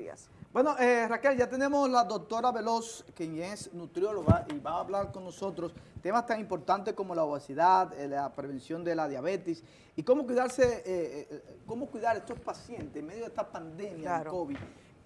días. Bueno, eh, Raquel, ya tenemos la doctora Veloz, quien es nutrióloga y va a hablar con nosotros temas tan importantes como la obesidad, eh, la prevención de la diabetes y cómo cuidarse, eh, cómo cuidar a estos pacientes en medio de esta pandemia de COVID,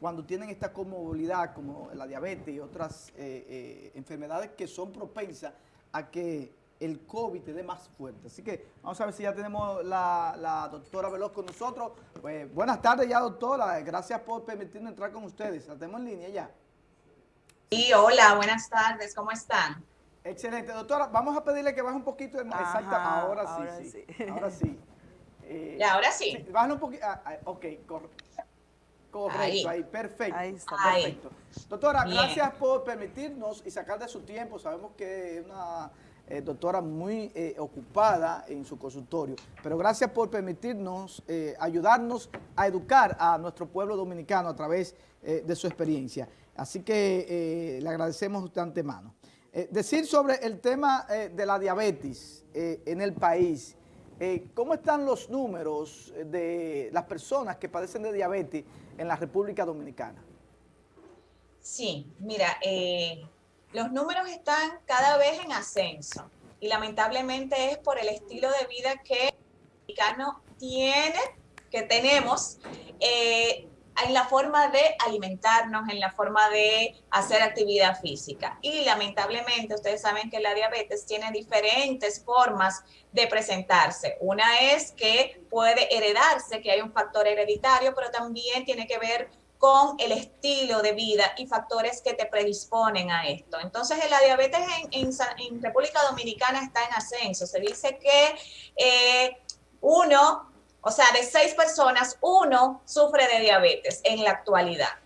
cuando tienen esta comorbilidad como la diabetes y otras enfermedades que son propensas a que el COVID te dé más fuerte. Así que vamos a ver si ya tenemos la, doctora Veloz con nosotros. Pues, buenas tardes ya, doctora. Gracias por permitirnos entrar con ustedes. La tenemos en línea ya. Sí, hola, buenas tardes. ¿Cómo están? Excelente. Doctora, vamos a pedirle que baje un poquito de... Exacto, ahora, sí, sí, Ahora sí. Eh, ahora sí? un poquito. Ah, ah, ok, correcto. Ahí. perfecto. Ahí está, perfecto. Doctora, gracias por permitirnos y sacar de su tiempo. Sabemos que es una eh, doctora muy eh, ocupada en su consultorio, pero gracias por permitirnos eh, ayudarnos a educar a nuestro pueblo dominicano a través de su experiencia. Así que le agradecemos de antemano. decir sobre el tema de la diabetes en el país, ¿cómo están los números de las personas que padecen de diabetes en la República Dominicana? Sí, mira, los números están cada vez en ascenso y lamentablemente es por el estilo de vida que el mexicano tiene, que tenemos, eh, en la forma de alimentarnos, en la forma de hacer actividad física. Y lamentablemente ustedes saben que la diabetes tiene diferentes formas de presentarse. Una es que puede heredarse, que hay un factor hereditario, pero también tiene que ver con el estilo de vida y factores que te predisponen a esto. Entonces, la diabetes en, República Dominicana está en ascenso. Se dice que eh, uno, o sea, de seis personas, uno sufre de diabetes en la actualidad.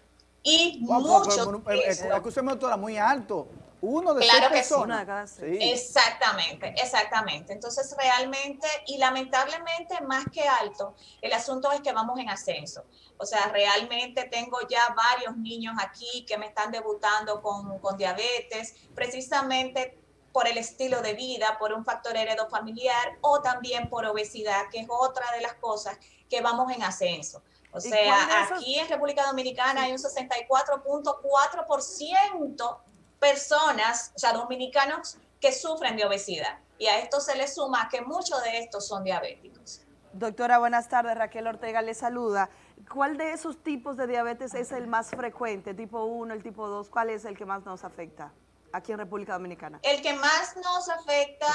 Y muchos... Pero, muy alto. Uno de claro seis personas. Sí. Exactamente, exactamente. Entonces, realmente, y lamentablemente, más que alto, el asunto es que vamos en ascenso. O sea, realmente tengo ya varios niños aquí que me están debutando con, con diabetes, precisamente por el estilo de vida, por un factor heredo familiar o también por obesidad, que es otra de las cosas que vamos en ascenso. O sea, aquí en República Dominicana hay un 64.4% personas, o sea, dominicanos que sufren de obesidad. Y a esto se le suma que muchos de estos son diabéticos. Doctora, buenas tardes. Raquel Ortega le saluda. ¿Cuál de esos tipos de diabetes es el más frecuente? ¿Tipo 1, el tipo 2? ¿Cuál es el que más nos afecta? Aquí en República Dominicana? El que más nos afecta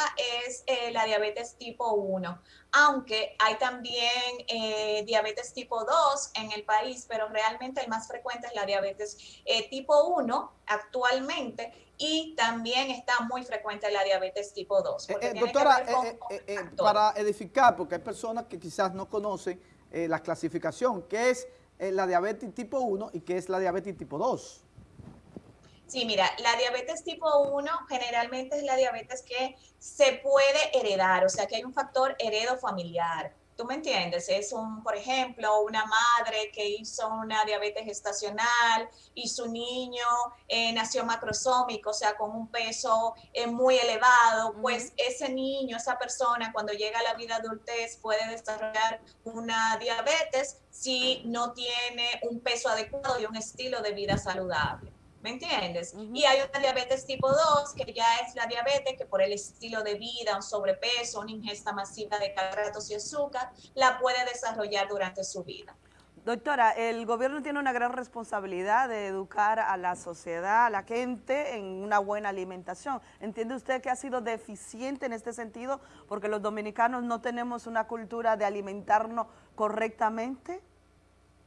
es eh, la diabetes tipo 1, aunque hay también eh, diabetes tipo 2 en el país, pero realmente el más frecuente es la diabetes eh, tipo 1 actualmente y también está muy frecuente la diabetes tipo 2. doctora, para edificar, porque hay personas que quizás no conocen la clasificación, ¿qué es la diabetes tipo 1 y qué es la diabetes tipo 2? Sí, mira, la diabetes tipo 1 generalmente es la diabetes que se puede heredar, o sea que hay un factor heredo familiar. ¿Tú me entiendes? Es un, por ejemplo, una madre que hizo una diabetes gestacional y su niño eh, nació macrosómico, o sea, con un peso eh, muy elevado, pues ese niño, esa persona, cuando llega a la vida adultez puede desarrollar una diabetes si no tiene un peso adecuado y un estilo de vida saludable. ¿Me entiendes? Y hay una diabetes tipo 2, que ya es la diabetes que por el estilo de vida, un sobrepeso, una ingesta masiva de carbohidratos y azúcar, la puede desarrollar durante su vida. Doctora, el gobierno tiene una gran responsabilidad de educar a la sociedad, a la gente en una buena alimentación. ¿Entiende usted que ha sido deficiente en este sentido porque los dominicanos no tenemos una cultura de alimentarnos correctamente?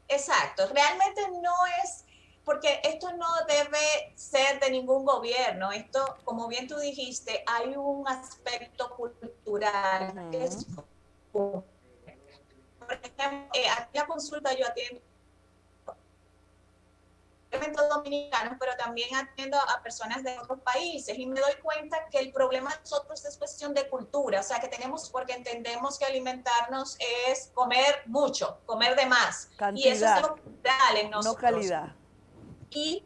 Exacto, realmente no es porque esto no debe ser de ningún gobierno. Esto, como bien tú dijiste, hay un aspecto cultural. por ejemplo, eh, aquí la consulta yo atiendo dominicanos, pero también atiendo a personas de otros países y me doy cuenta que el problema de nosotros es cuestión de cultura, o sea que tenemos, porque entendemos que alimentarnos es comer mucho, comer de más. y eso es lo cultural en nosotros. No calidad y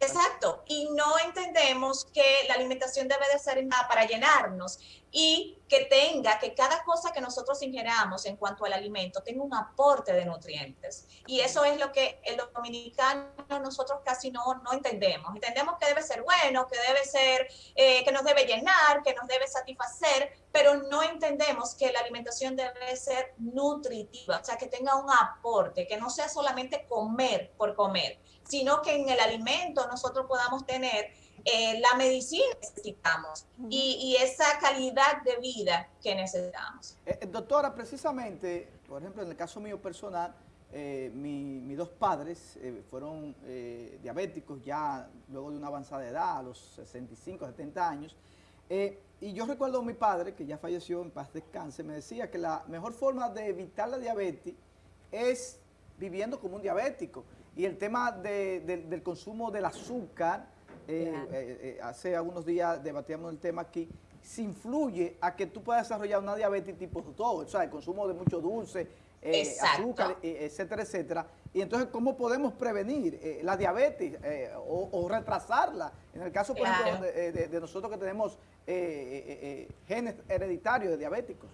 Exacto, y no entendemos que la alimentación debe de ser para llenarnos. Y que tenga, que cada cosa que nosotros ingeramos en cuanto al alimento tenga un aporte de nutrientes. Y eso es lo que en los dominicanos nosotros casi no, no entendemos. Entendemos que debe ser bueno, que debe ser, eh, que nos debe llenar, que nos debe satisfacer, pero no entendemos que la alimentación debe ser nutritiva, o sea, que tenga un aporte, que no sea solamente comer por comer, sino que en el alimento nosotros podamos tener eh, la medicina que necesitamos y, esa calidad de vida que necesitamos. Eh, eh, doctora, precisamente, por ejemplo, en el caso mío personal, mis dos padres fueron diabéticos ya luego de una avanzada edad, a los 65, 70 años, y yo recuerdo a mi padre, que ya falleció en paz descanse, me decía que la mejor forma de evitar la diabetes es viviendo como un diabético. Y el tema del consumo del azúcar, eh, eh, eh, hace algunos días debatíamos el tema aquí, si influye a que tú puedas desarrollar una diabetes tipo 2, o sea, el consumo de mucho dulce, azúcar, etcétera, etcétera. Y entonces, ¿cómo podemos prevenir la diabetes o, retrasarla? En el caso, por ejemplo, de, nosotros que tenemos genes hereditarios de diabéticos.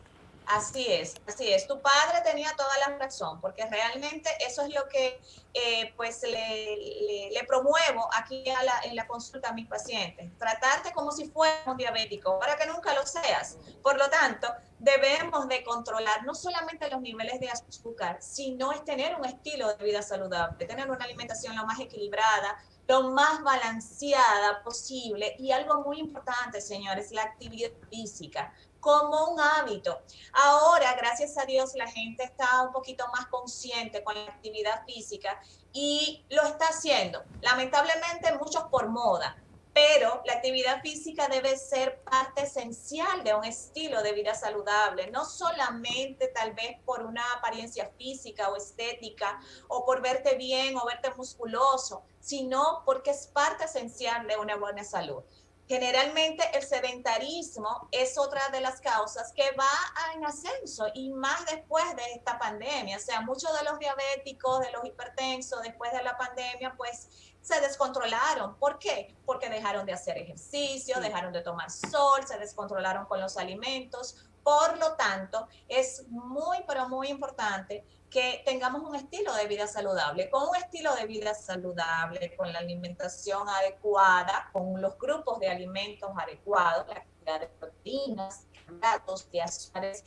Así es, así es. Tu padre tenía toda la razón, porque realmente eso es lo que eh, pues le, promuevo aquí en la consulta a mis pacientes. Tratarte como si fueras un diabético, para que nunca lo seas. Por lo tanto, debemos de controlar no solamente los niveles de azúcar, sino es tener un estilo de vida saludable, tener una alimentación lo más equilibrada, lo más balanceada posible y algo muy importante, señores, la actividad física como un hábito. Ahora, gracias a Dios, la gente está un poquito más consciente con la actividad física y lo está haciendo. Lamentablemente, muchos por moda, pero la actividad física debe ser parte esencial de un estilo de vida saludable, no solamente tal vez por una apariencia física o estética o por verte bien o verte musculoso, sino porque es parte esencial de una buena salud. Generalmente el sedentarismo es otra de las causas que va en ascenso y más después de esta pandemia. O sea, muchos de los diabéticos, de los hipertensos, después de la pandemia, pues se descontrolaron. ¿Por qué? Porque dejaron de hacer ejercicio, dejaron de tomar sol, se descontrolaron con los alimentos. Por lo tanto, es muy, pero muy importante que tengamos un estilo de vida saludable. Con un estilo de vida saludable, con la alimentación adecuada, con los grupos de alimentos adecuados, la cantidad de proteínas, hidratos, de azúcares,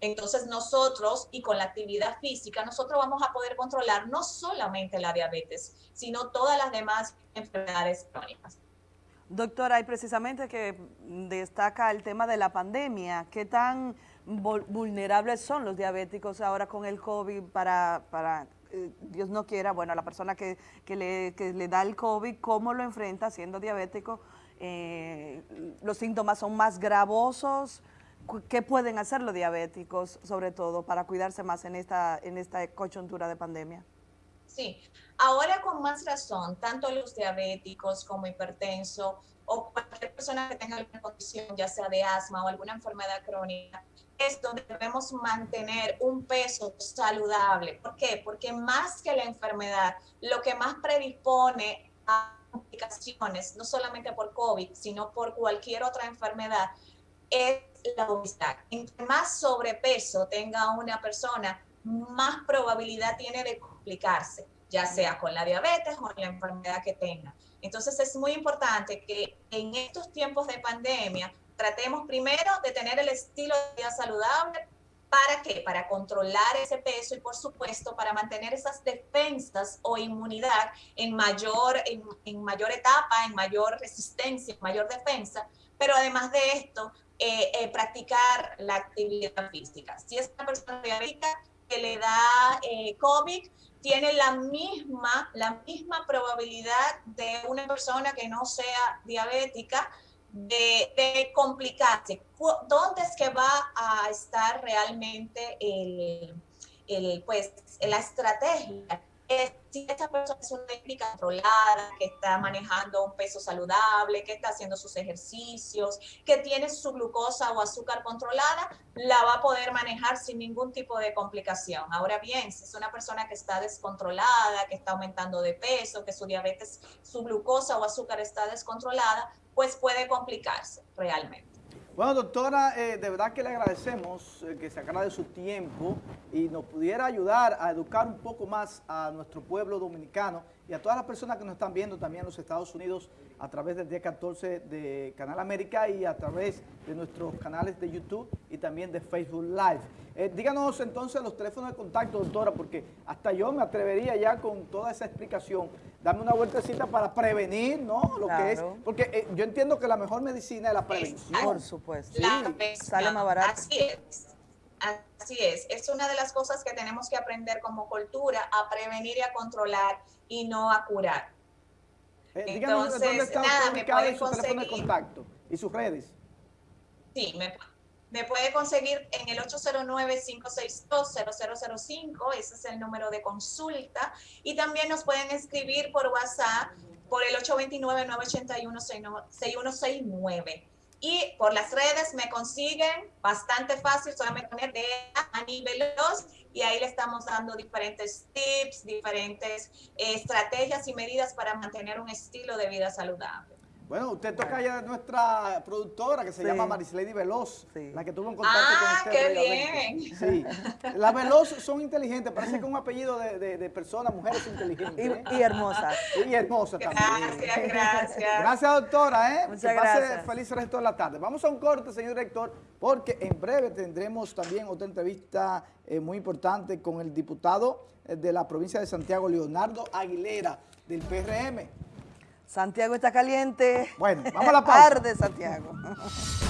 entonces nosotros, y con la actividad física, nosotros vamos a poder controlar no solamente la diabetes, sino todas las demás enfermedades crónicas. Doctora, y precisamente que destaca el tema de la pandemia, ¿qué tan vulnerables son los diabéticos ahora con el COVID para, para eh, Dios no quiera, bueno, a la persona que, que, le, que, le, da el COVID, cómo lo enfrenta siendo diabético, eh, los síntomas son más gravosos, ¿qué pueden hacer los diabéticos, sobre todo, para cuidarse más en esta, en esta coyuntura de pandemia? Sí, ahora con más razón, tanto los diabéticos como hipertensos o cualquier persona que tenga alguna condición, ya sea de asma o alguna enfermedad crónica, es donde debemos mantener un peso saludable. ¿Por qué? Porque más que la enfermedad, lo que más predispone a complicaciones, no solamente por COVID, sino por cualquier otra enfermedad, es la obesidad. Entre más sobrepeso tenga una persona, más probabilidad tiene de complicarse, ya sea con la diabetes o la enfermedad que tenga. Entonces es muy importante que en estos tiempos de pandemia tratemos primero de tener el estilo de vida saludable. ¿Para qué? Para controlar ese peso y por supuesto para mantener esas defensas o inmunidad en mayor, en, mayor etapa, en mayor resistencia, en mayor defensa. Pero además de esto, eh, eh, practicar la actividad física. Si es una persona diabética que le da eh, COVID, tiene la misma, la misma probabilidad de una persona que no sea diabética, de, complicarse. ¿Dónde es que va a estar realmente el, pues, la estrategia? Si esta persona es una técnica controlada, que está manejando un peso saludable, que está haciendo sus ejercicios, que tiene su glucosa o azúcar controlada, la va a poder manejar sin ningún tipo de complicación. Ahora bien, si es una persona que está descontrolada, que está aumentando de peso, que su diabetes, su glucosa o azúcar está descontrolada, pues puede complicarse realmente. Bueno, doctora, eh, de verdad que le agradecemos eh, que sacara de su tiempo y nos pudiera ayudar a educar un poco más a nuestro pueblo dominicano y a todas las personas que nos están viendo también en los Estados Unidos a través del día 14 de Canal América y a través de nuestros canales de YouTube y también de Facebook Live. Eh, díganos entonces los teléfonos de contacto, doctora, porque hasta yo me atrevería ya con toda esa explicación, darme una vueltecita para prevenir, ¿no? Lo que es, porque eh, yo entiendo que la mejor medicina es la prevención. Por supuesto. Sí. Sale más barato. Así es. Así es, es una de las cosas que tenemos que aprender como cultura, a prevenir y a controlar y no a curar. Eh, Entonces, ¿dónde está nada, me puede su teléfono de contacto y sus redes? Sí, me, me puede conseguir en el 809-562-0005, ese es el número de consulta, y también nos pueden escribir por WhatsApp por el 829-981-6169. Y por las redes me consiguen bastante fácil, solamente poner de Ani Veloz y ahí le estamos dando diferentes tips, diferentes eh, estrategias y medidas para mantener un estilo de vida saludable. Bueno, usted toca ya nuestra productora que se llama Marislady Veloz, la que tuvo un contacto con ah, usted. ¡Ah, qué bien! Sí, las Veloz son inteligentes, parece que un apellido de, de, personas, mujeres inteligentes. Y, y hermosas. Y hermosas también. Gracias, gracias. Gracias, doctora. ¿eh? Muchas gracias. feliz resto de la tarde. Vamos a un corte, señor director, porque en breve tendremos también otra entrevista eh, muy importante con el diputado eh, de la provincia de Santiago, Leonardo Aguilera, del PRM. Santiago está caliente. Bueno, vamos a la pausa. Arde Santiago.